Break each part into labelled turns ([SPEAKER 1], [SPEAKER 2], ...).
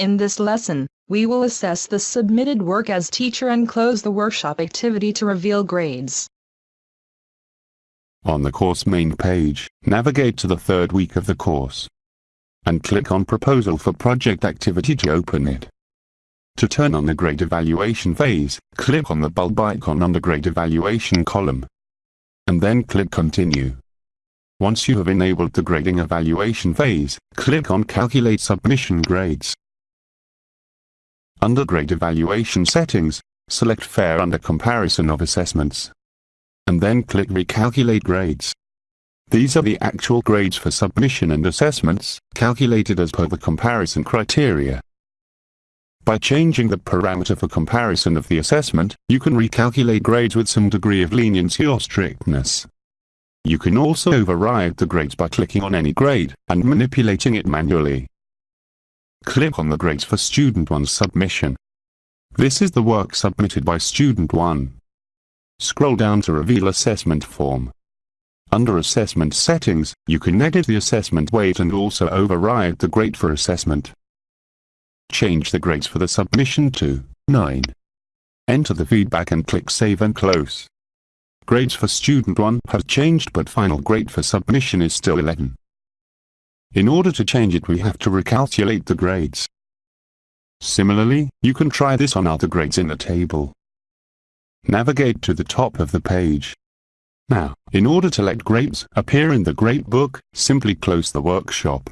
[SPEAKER 1] In this lesson, we will assess the submitted work as teacher and close the workshop activity to reveal grades.
[SPEAKER 2] On the course main page, navigate to the third week of the course and click on Proposal for Project Activity to open it. To turn on the grade evaluation phase, click on the bulb icon on the grade evaluation column and then click Continue. Once you have enabled the grading evaluation phase, click on Calculate Submission Grades. Under Grade Evaluation Settings, select Fair under Comparison of Assessments. And then click Recalculate Grades. These are the actual grades for submission and assessments, calculated as per the comparison criteria. By changing the parameter for comparison of the assessment, you can recalculate grades with some degree of leniency or strictness. You can also override the grades by clicking on any grade, and manipulating it manually. Click on the grades for Student 1's submission. This is the work submitted by Student 1. Scroll down to reveal assessment form. Under Assessment Settings, you can edit the assessment weight and also override the grade for assessment. Change the grades for the submission to 9. Enter the feedback and click Save and Close. Grades for Student 1 have changed but final grade for submission is still 11. In order to change it we have to recalculate the grades. Similarly, you can try this on other grades in the table. Navigate to the top of the page. Now, in order to let grades appear in the grade book, simply close the workshop.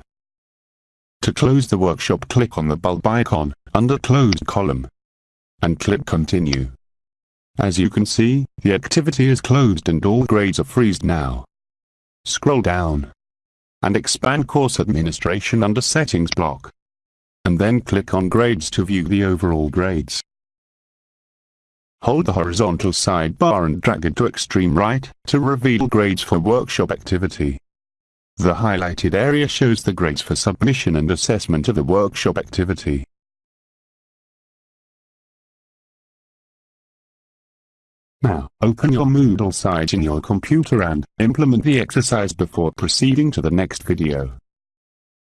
[SPEAKER 2] To close the workshop click on the bulb icon, under Closed column, and click Continue. As you can see, the activity is closed and all grades are freezed now. Scroll down and expand Course Administration under Settings block. And then click on Grades to view the overall grades. Hold the horizontal sidebar and drag it to extreme right to reveal grades for workshop activity. The highlighted area shows the grades for submission and assessment of the workshop activity. Now, open your Moodle site in your computer and implement the exercise before proceeding to the next video.